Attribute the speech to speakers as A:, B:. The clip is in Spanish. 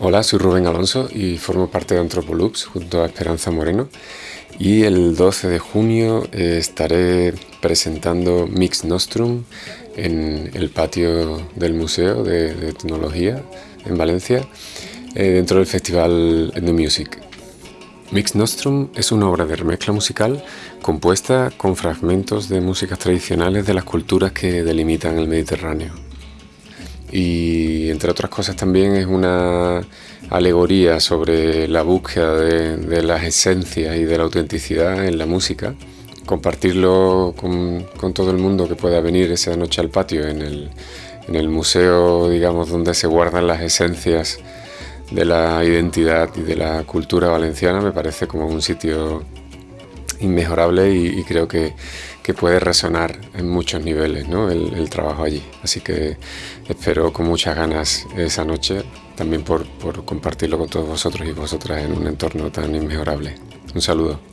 A: Hola, soy Rubén Alonso y formo parte de Antropoloops junto a Esperanza Moreno y el 12 de junio eh, estaré presentando Mix Nostrum en el patio del Museo de, Tecnología en Valencia eh, dentro del festival The Music. Mix Nostrum es una obra de remezcla musical compuesta con fragmentos de músicas tradicionales de las culturas que delimitan el Mediterráneo y entre otras cosas también es una alegoría sobre la búsqueda de, las esencias y de la autenticidad en la música. Compartirlo con, todo el mundo que pueda venir esa noche al patio en el, en el museo, digamos, donde se guardan las esencias de la identidad y de la cultura valenciana, me parece como un sitio inmejorable y, creo que, puede resonar en muchos niveles el, trabajo allí. Así que espero con muchas ganas esa noche, también por, por compartirlo con todos vosotros y vosotras en un entorno tan inmejorable. Un saludo.